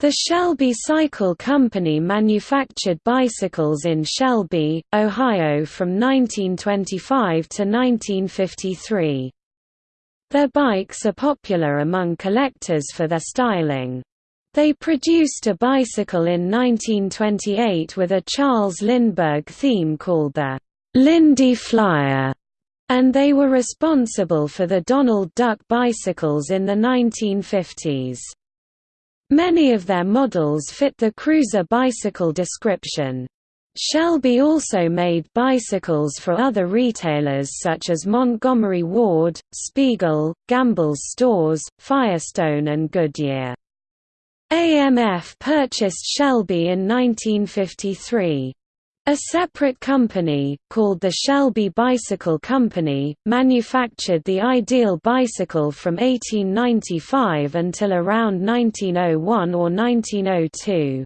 The Shelby Cycle Company manufactured bicycles in Shelby, Ohio from 1925 to 1953. Their bikes are popular among collectors for their styling. They produced a bicycle in 1928 with a Charles Lindbergh theme called the Lindy Flyer, and they were responsible for the Donald Duck bicycles in the 1950s. Many of their models fit the cruiser bicycle description. Shelby also made bicycles for other retailers such as Montgomery Ward, Spiegel, Gamble's Stores, Firestone and Goodyear. AMF purchased Shelby in 1953. A separate company, called the Shelby Bicycle Company, manufactured the ideal bicycle from 1895 until around 1901 or 1902.